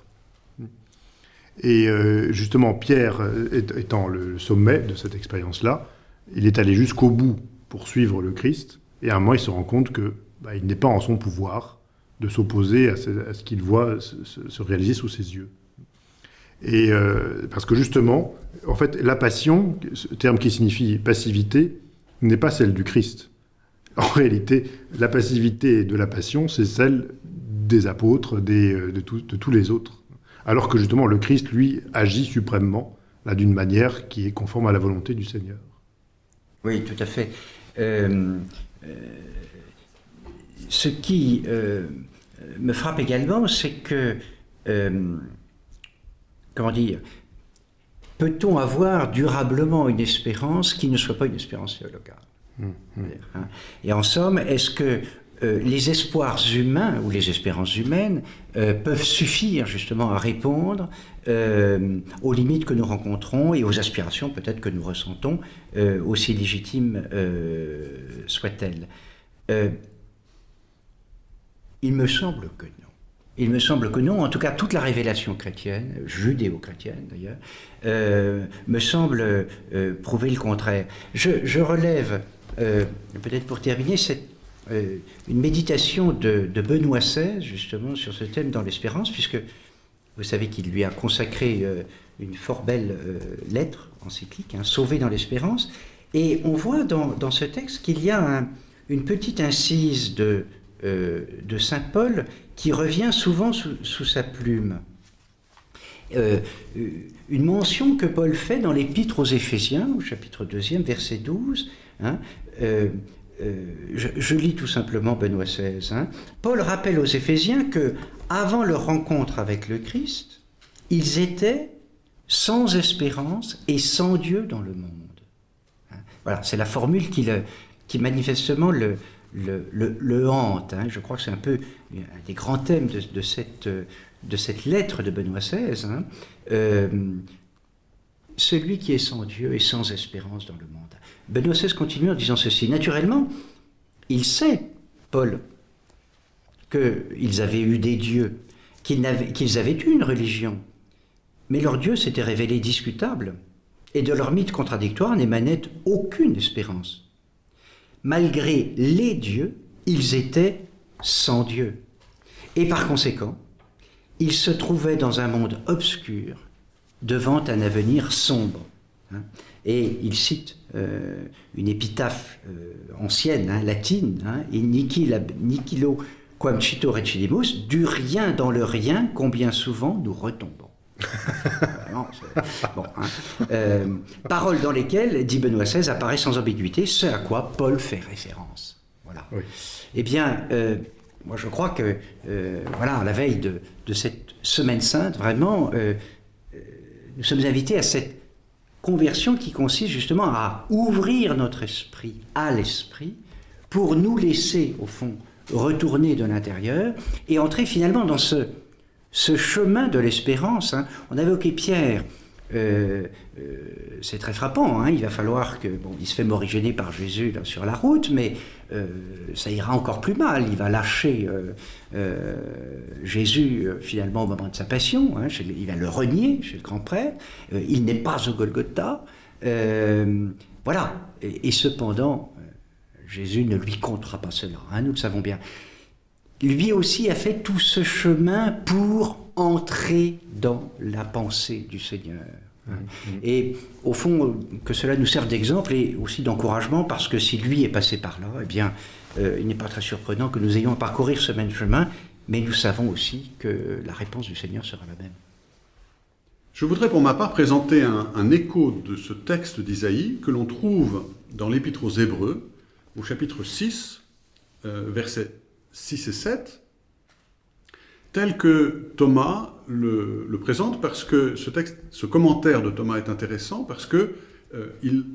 Et euh, justement, Pierre étant le sommet de cette expérience-là, il est allé jusqu'au bout pour suivre le Christ, et à un moment il se rend compte que bah, il n'est pas en son pouvoir de s'opposer à, ce, qu'il voit se, réaliser sous ses yeux. Et euh, parce que justement, en fait, la passion, ce terme qui signifie passivité, n'est pas celle du Christ. En réalité, la passivité de la passion, c'est celle des apôtres, euh, de, tous les autres. Alors que justement, le Christ, lui, agit suprêmement, là, d'une manière qui est conforme à la volonté du Seigneur. Oui, tout à fait. Euh, ce qui me frappe également, c'est que comment dire, peut-on avoir durablement une espérance qui ne soit pas une espérance théologale mmh, mmh. Hein. Et en somme, est-ce que euh, les espoirs humains ou les espérances humaines euh, peuvent suffire justement à répondre euh, aux limites que nous rencontrons et aux aspirations peut-être que nous ressentons, aussi légitimes soient-elles? Il me semble que non. Il me semble que non, en tout cas toute la révélation chrétienne, judéo-chrétienne d'ailleurs, euh, me semble euh, prouver le contraire. Je, relève, euh, peut-être pour terminer, une méditation de, Benoît XVI justement sur ce thème dans l'espérance, puisque vous savez qu'il lui a consacré une fort belle lettre encyclique, un Sauvé dans l'espérance, et on voit dans, ce texte qu'il y a une petite incise de, de Saint Paul qui revient souvent sous, sa plume. Euh, une mention que Paul fait dans l'épître aux Éphésiens, au chapitre 2, verset 12. Hein, euh, euh, je, lis tout simplement Benoît XVI. Hein. Paul rappelle aux Éphésiens que, avant leur rencontre avec le Christ, ils étaient sans espérance et sans Dieu dans le monde. Hein. Voilà, c'est la formule qui, le, qui manifestement le, le, le, hante. Hein. Je crois que c'est un peu un des grands thèmes de, cette, de cette lettre de Benoît XVI, hein, euh, celui qui est sans Dieu est sans espérance dans le monde. Benoît XVI continue en disant ceci. Naturellement, il sait, Paul, qu'ils avaient eu des dieux, qu'ils avaient, avaient eu une religion, mais leur Dieu s'était révélé discutable, et de leur mythe contradictoire n'émanait aucune espérance. Malgré les dieux, ils étaient sans Dieu. Et par conséquent, ils se trouvaient dans un monde obscur, devant un avenir sombre. Hein. Et il cite euh, une épitaphe euh, ancienne, hein, latine, hein, « Nihilo quam cito recidimus, du rien dans le rien, combien souvent nous retombons. Bon, hein. euh, paroles dans lesquelles, dit Benoît XVI, apparaît sans ambiguïté ce à quoi Paul fait référence. Voilà. Eh bien, euh, moi je crois que, euh, voilà, à la veille de, de, cette semaine sainte, vraiment, nous sommes invités à cette conversion qui consiste justement à ouvrir notre esprit à l'esprit pour nous laisser, au fond, retourner de l'intérieur et entrer finalement dans ce, ce chemin de l'espérance. Hein. On avait évoqué Pierre, euh, euh, c'est très frappant, hein. il va falloir que, bon, se fait morigéner par Jésus sur la route, mais euh, ça ira encore plus mal, il va lâcher Jésus finalement au moment de sa passion, hein, il va le renier chez le grand prêtre, il n'est pas au Golgotha, voilà, et, et cependant, Jésus ne lui comptera pas cela, nous le savons bien lui aussi a fait tout ce chemin pour entrer dans la pensée du Seigneur. Mm-hmm. Et au fond, que cela nous serve d'exemple et aussi d'encouragement, parce que si lui est passé par là, eh bien, euh, il n'est pas très surprenant que nous ayons à parcourir ce même chemin, mais nous savons aussi que la réponse du Seigneur sera la même. Je voudrais pour ma part présenter un, écho de ce texte d'Isaïe que l'on trouve dans l'Épître aux Hébreux, au chapitre 6, euh, verset 6 et 7, tel que Thomas le, présente, parce que ce, texte, ce commentaire de Thomas est intéressant, parce qu'il euh,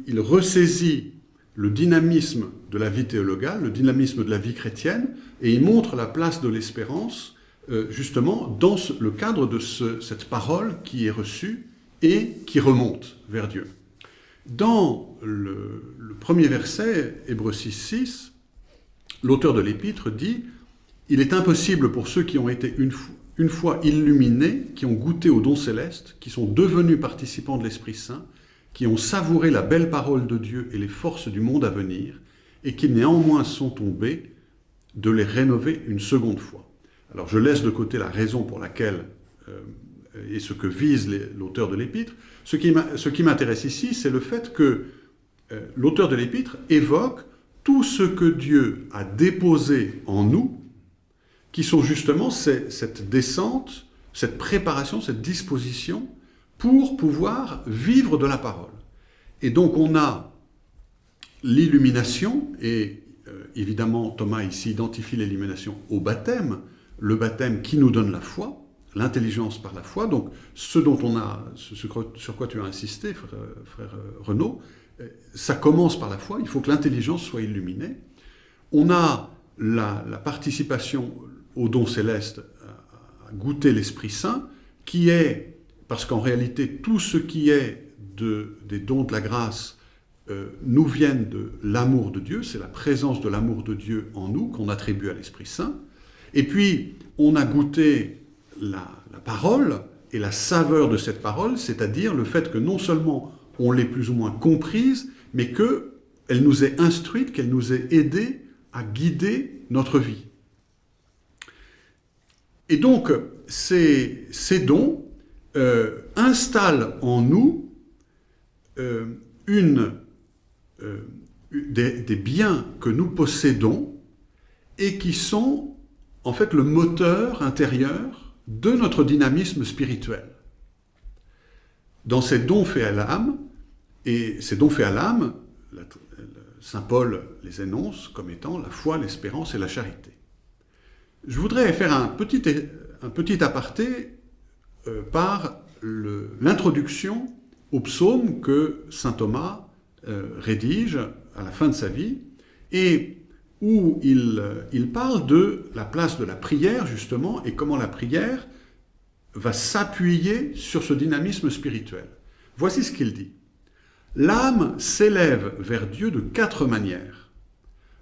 il ressaisit le dynamisme de la vie théologale, le dynamisme de la vie chrétienne, et il montre la place de l'espérance, euh, justement, dans le cadre de cette parole qui est reçue et qui remonte vers Dieu. Dans le, le premier verset, Hébreu 6, 6, l'auteur de l'épître dit « Il est impossible pour ceux qui ont été une, fois illuminés, qui ont goûté au don céleste, qui sont devenus participants de l'Esprit Saint, qui ont savouré la belle parole de Dieu et les forces du monde à venir, et qui néanmoins sont tombés, de les rénover une seconde fois. » Alors je laisse de côté la raison pour laquelle euh, et ce que vise l'auteur de l'épître. Ce qui m'intéresse ici, c'est le fait que euh, l'auteur de l'épître évoque tout ce que Dieu a déposé en nous, qui sont justement cette descente, cette préparation, cette disposition pour pouvoir vivre de la parole. Et donc on a l'illumination, et euh, évidemment Thomas ici identifie l'illumination au baptême, le baptême qui nous donne la foi, l'intelligence par la foi, donc ce dont on a, sur quoi tu as insisté, frère, frère Renaud, ça commence par la foi, il faut que l'intelligence soit illuminée. On a la, participation au don céleste, à, goûter l'Esprit Saint, qui est, parce qu'en réalité, tout ce qui est de, des dons de la grâce euh, nous viennent de l'amour de Dieu, c'est la présence de l'amour de Dieu en nous qu'on attribue à l'Esprit Saint. Et puis, on a goûté la, la parole et la saveur de cette parole, c'est-à-dire le fait que non seulement on l'ait plus ou moins comprise, mais qu'elle nous ait instruite, qu'elle nous ait aidé à guider notre vie. Et donc, ces, dons euh, installent en nous euh, une, euh, des, des, biens que nous possédons et qui sont en fait le moteur intérieur de notre dynamisme spirituel. Dans ces dons faits à l'âme, et ces dons faits à l'âme, Saint Paul les énonce comme étant la foi, l'espérance et la charité. Je voudrais faire un petit, un petit aparté euh, par l'introduction au psaume que Saint Thomas euh, rédige à la fin de sa vie, et où il, il, parle de la place de la prière, justement, et comment la prière va s'appuyer sur ce dynamisme spirituel. Voici ce qu'il dit. L'âme s'élève vers Dieu de quatre manières.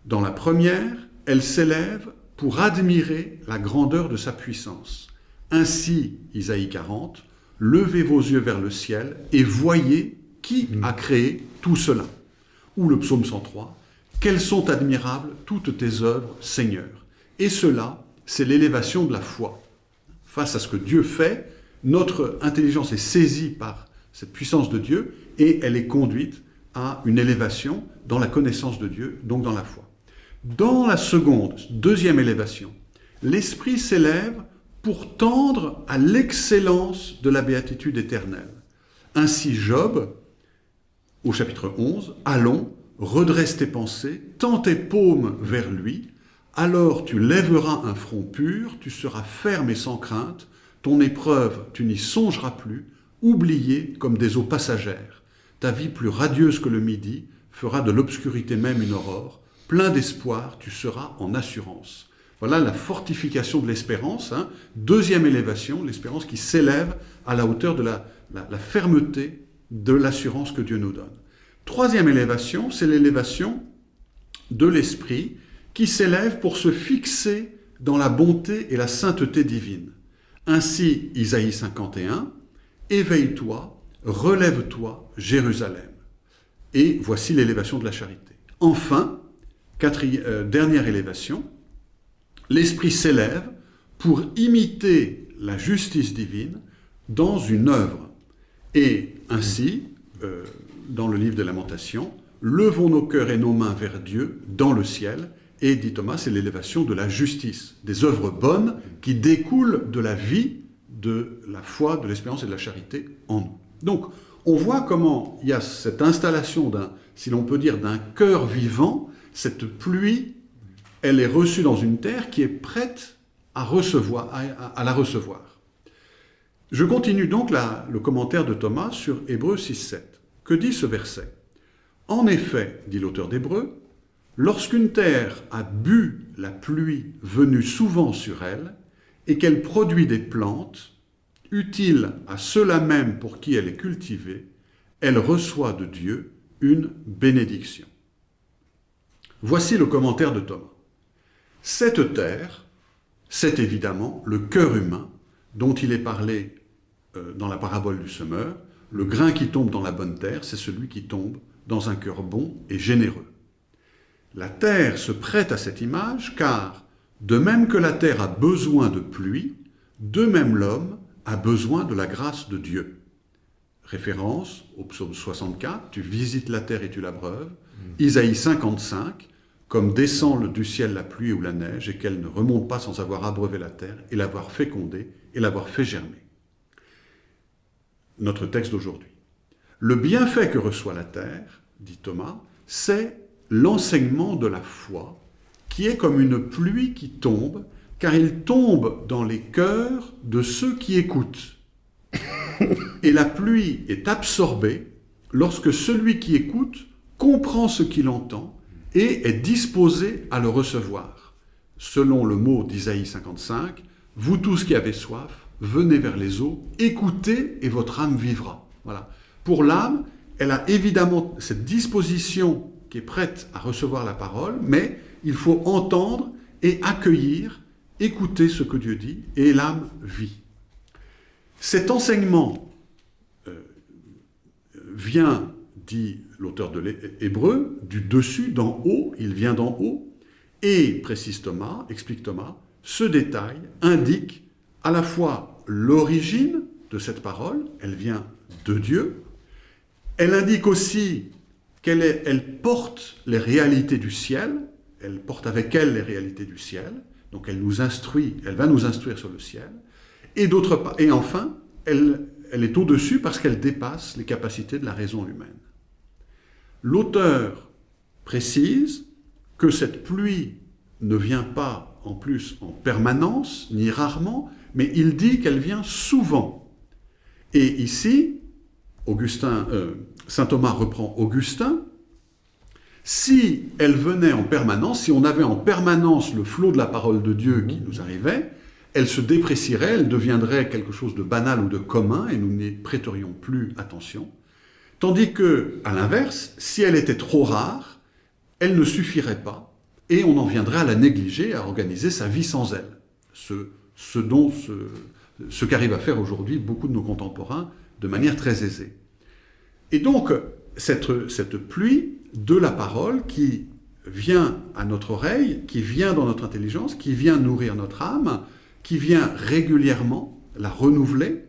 Dans la première, elle s'élève pour admirer la grandeur de sa puissance. Ainsi, Isaïe 40, levez vos yeux vers le ciel et voyez qui a créé tout cela. Ou le psaume 103, quelles sont admirables toutes tes œuvres, Seigneur. Et cela, c'est l'élévation de la foi. Face à ce que Dieu fait, notre intelligence est saisie par cette puissance de Dieu et elle est conduite à une élévation dans la connaissance de Dieu, donc dans la foi. Dans la seconde, deuxième élévation, l'esprit s'élève pour tendre à l'excellence de la béatitude éternelle. Ainsi Job, au chapitre 11, Allons, redresse tes pensées, tends tes paumes vers lui, alors tu lèveras un front pur, tu seras ferme et sans crainte, ton épreuve, tu n'y songeras plus, oublié comme des eaux passagères. Ta vie plus radieuse que le midi fera de l'obscurité même une aurore. Plein d'espoir, tu seras en assurance. Voilà la fortification de l'espérance. Hein. Deuxième élévation, l'espérance qui s'élève à la hauteur de la, la fermeté de l'assurance que Dieu nous donne. Troisième élévation, c'est l'élévation de l'esprit qui s'élève pour se fixer dans la bonté et la sainteté divine. Ainsi, Isaïe 51, Éveille-toi, relève-toi, Jérusalem. Et voici l'élévation de la charité. Enfin, euh, dernière élévation, l'Esprit s'élève pour imiter la justice divine dans une œuvre. Et ainsi, euh, dans le livre des Lamentations, levons nos cœurs et nos mains vers Dieu dans le ciel. Et, dit Thomas, c'est l'élévation de la justice, des œuvres bonnes qui découlent de la vie de la foi, de l'espérance et de la charité en nous. Donc, on voit comment il y a cette installation d'un, si l'on peut dire, d'un cœur vivant, cette pluie, elle est reçue dans une terre qui est prête à, recevoir, à, la recevoir. Je continue donc le commentaire de Thomas sur Hébreu 6.7. Que dit ce verset? En effet, dit l'auteur d'Hébreu, lorsqu'une terre a bu la pluie venue souvent sur elle, et qu'elle produit des plantes, utile à ceux-là même pour qui elle est cultivée, elle reçoit de Dieu une bénédiction. Voici le commentaire de Thomas. Cette terre, c'est évidemment le cœur humain dont il est parlé euh, dans la parabole du semeur. Le grain qui tombe dans la bonne terre, c'est celui qui tombe dans un cœur bon et généreux. La terre se prête à cette image car, de même que la terre a besoin de pluie, de même l'homme a besoin de la grâce de Dieu. Référence au psaume 64, tu visites la terre et tu l'abreuves. Mm. Isaïe 55, comme descend du ciel la pluie ou la neige et qu'elle ne remonte pas sans avoir abreuvé la terre et l'avoir fécondée et l'avoir fait germer. Notre texte d'aujourd'hui. Le bienfait que reçoit la terre, dit Thomas, c'est l'enseignement de la foi qui est comme une pluie qui tombe car il tombe dans les cœurs de ceux qui écoutent. Et la pluie est absorbée lorsque celui qui écoute comprend ce qu'il entend et est disposé à le recevoir. Selon le mot d'Isaïe 55, « Vous tous qui avez soif, venez vers les eaux, écoutez et votre âme vivra. » Voilà. Pour l'âme, elle a évidemment cette disposition qui est prête à recevoir la parole, mais il faut entendre et accueillir écoutez ce que Dieu dit, et l'âme vit. Cet enseignement euh, vient, dit l'auteur de l'Hébreu, du dessus, d'en haut, il vient d'en haut, et, précise Thomas, explique Thomas, ce détail indique à la fois l'origine de cette parole, elle vient de Dieu, elle indique aussi qu'elle elle porte les réalités du ciel, elle porte avec elle les réalités du ciel, donc elle nous instruit, elle va nous instruire sur le ciel. Et enfin, elle, elle est au-dessus parce qu'elle dépasse les capacités de la raison humaine. L'auteur précise que cette pluie ne vient pas en plus en permanence, ni rarement, mais il dit qu'elle vient souvent. Et ici, Augustin, euh, Saint Thomas reprend Augustin, si elle venait en permanence, si on avait en permanence le flot de la parole de Dieu qui nous arrivait, elle se déprécierait, elle deviendrait quelque chose de banal ou de commun, et nous n'y prêterions plus attention. Tandis que, à l'inverse, si elle était trop rare, elle ne suffirait pas, et on en viendrait à la négliger, à organiser sa vie sans elle. Ce, dont ce qu'arrivent à faire aujourd'hui beaucoup de nos contemporains de manière très aisée. Et donc, cette, pluie de la parole qui vient à notre oreille, qui vient dans notre intelligence, qui vient nourrir notre âme, qui vient régulièrement la renouveler,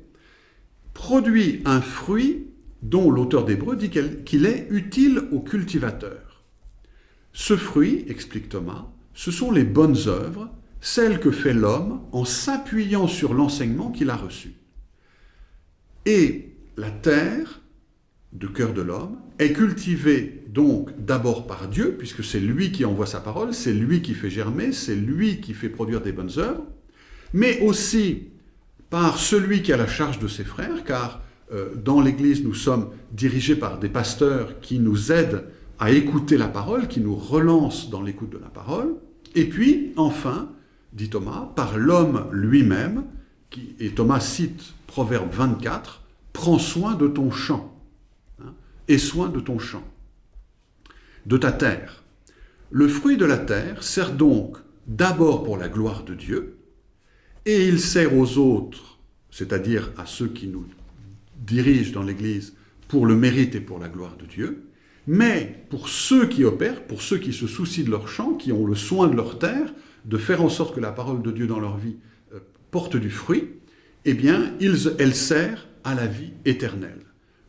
produit un fruit dont l'auteur d'Hébreu dit qu'il est utile au cultivateur. Ce fruit, explique Thomas, ce sont les bonnes œuvres, celles que fait l'homme en s'appuyant sur l'enseignement qu'il a reçu. Et la terre, de cœur de l'homme, est cultivée donc d'abord par Dieu, puisque c'est lui qui envoie sa parole, c'est lui qui fait germer, c'est lui qui fait produire des bonnes œuvres, mais aussi par celui qui a la charge de ses frères, car euh, dans l'Église, nous sommes dirigés par des pasteurs qui nous aident à écouter la parole, qui nous relancent dans l'écoute de la parole, et puis, enfin, dit Thomas, par l'homme lui-même, et Thomas cite Proverbe 24, Prends soin de ton champ, et soin de ton champ, de ta terre. Le fruit de la terre sert donc d'abord pour la gloire de Dieu, et il sert aux autres, c'est-à-dire à ceux qui nous dirigent dans l'Église, pour le mérite et pour la gloire de Dieu, mais pour ceux qui opèrent, pour ceux qui se soucient de leur champ, qui ont le soin de leur terre, de faire en sorte que la parole de Dieu dans leur vie euh, porte du fruit, eh bien, elle sert à la vie éternelle.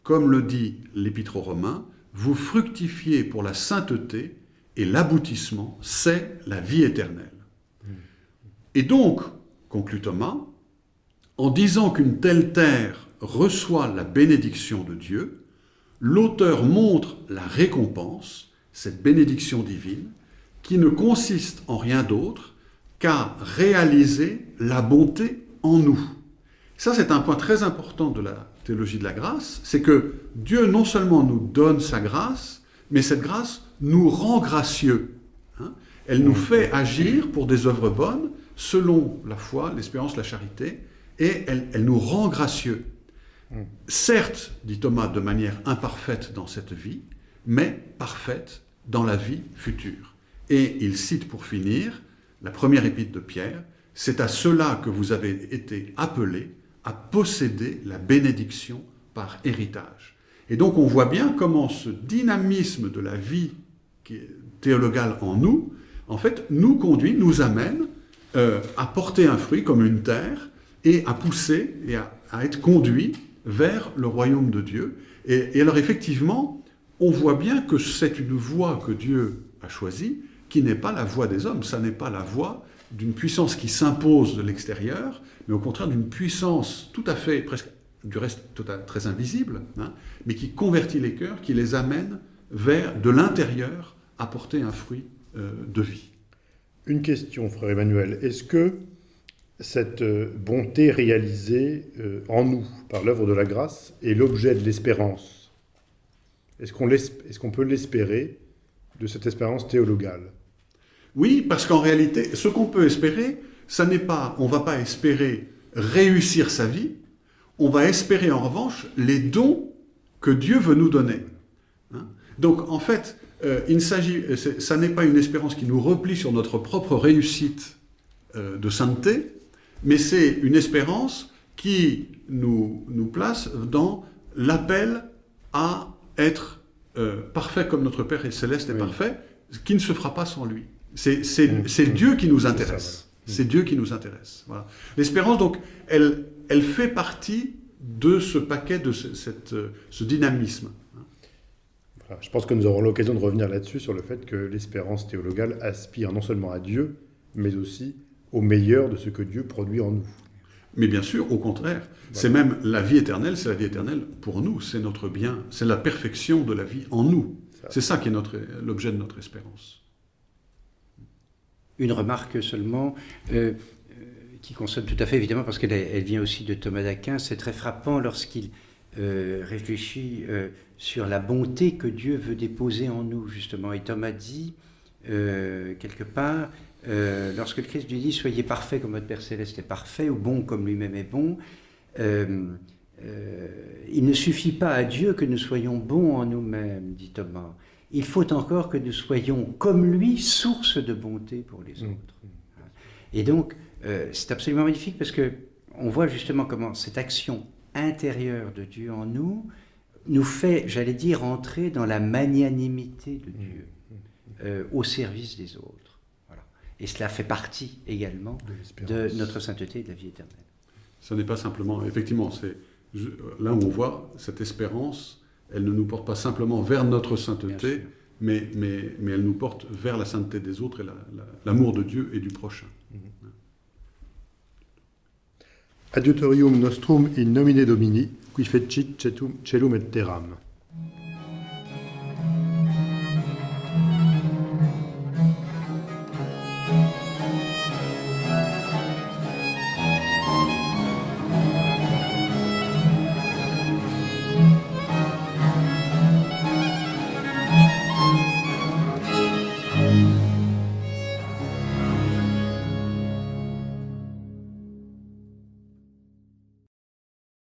Comme le dit l'Épître aux Romains, vous fructifiez pour la sainteté et l'aboutissement, c'est la vie éternelle. Et donc, conclut Thomas, en disant qu'une telle terre reçoit la bénédiction de Dieu, l'auteur montre la récompense, cette bénédiction divine, qui ne consiste en rien d'autre qu'à réaliser la bonté en nous. Ça, c'est un point très important de la théologie de la grâce, c'est que Dieu non seulement nous donne sa grâce, mais cette grâce nous rend gracieux. Hein. Elle nous fait agir pour des œuvres bonnes, selon la foi, l'espérance, la charité, et elle, elle nous rend gracieux. Certes, dit Thomas, de manière imparfaite dans cette vie, mais parfaite dans la vie future. Et il cite pour finir la première épître de Pierre, c'est à cela que vous avez été appelés à posséder la bénédiction par héritage. Et donc on voit bien comment ce dynamisme de la vie théologale en nous, en fait, nous conduit, nous amène euh, à porter un fruit comme une terre et à pousser et à, être conduit vers le royaume de Dieu. Et, et alors effectivement, on voit bien que c'est une voie que Dieu a choisie, qui n'est pas la voie des hommes, ça n'est pas la voie d'une puissance qui s'impose de l'extérieur, mais au contraire d'une puissance tout à fait, presque du reste très invisible, hein, mais qui convertit les cœurs, qui les amène vers de l'intérieur à porter un fruit euh, de vie. Une question, frère Emmanuel. Est-ce que cette euh, bonté réalisée euh, en nous par l'œuvre de la grâce est l'objet de l'espérance? Est-ce qu'on peut l'espérer de cette espérance théologale? Oui, parce qu'en réalité, ce qu'on peut espérer, ça n'est pas, on ne va pas espérer réussir sa vie, on va espérer en revanche les dons que Dieu veut nous donner. Hein. Donc en fait, euh, il s'agit, ça n'est pas une espérance qui nous replie sur notre propre réussite euh, de sainteté, mais c'est une espérance qui nous, nous place dans l'appel à être euh, parfait comme notre Père céleste est parfait, qui ne se fera pas sans lui. C'est mmh. Dieu qui nous intéresse. C'est Dieu qui nous intéresse. Voilà. L'espérance, donc, elle, elle fait partie de ce paquet, de ce, cette, ce dynamisme. je pense que nous aurons l'occasion de revenir là-dessus, sur le fait que l'espérance théologale aspire non seulement à Dieu, mais aussi au meilleur de ce que Dieu produit en nous. Mais bien sûr, au contraire, c'est même la vie éternelle, c'est la vie éternelle pour nous, c'est notre bien, c'est la perfection de la vie en nous. C'est ça qui est l'objet de notre espérance. Une remarque seulement, euh, euh, qui concerne tout à fait évidemment, parce qu'elle elle vient aussi de Thomas d'Aquin, c'est très frappant lorsqu'il euh, réfléchit sur la bonté que Dieu veut déposer en nous, justement. Et Thomas dit, quelque part, lorsque le Christ lui dit Soyez parfait comme votre Père Céleste est parfait, ou bon comme lui-même est bon, il ne suffit pas à Dieu que nous soyons bons en nous-mêmes, dit Thomas. Il faut encore que nous soyons comme lui, source de bonté pour les Mm. autres. Et donc, euh, c'est absolument magnifique parce que on voit justement comment cette action intérieure de Dieu en nous nous fait, j'allais dire, entrer dans la magnanimité de Dieu euh, au service des autres. Voilà. Et cela fait partie également De de notre sainteté et de la vie éternelle. Ce n'est pas simplement, effectivement, c'est là où on voit cette espérance, elle ne nous porte pas simplement vers notre sainteté, mais, mais, mais elle nous porte vers la sainteté des autres et la- la- l'amour de Dieu et du prochain. Adiutorium nostrum in nomine Domini, qui fecit celum et terram.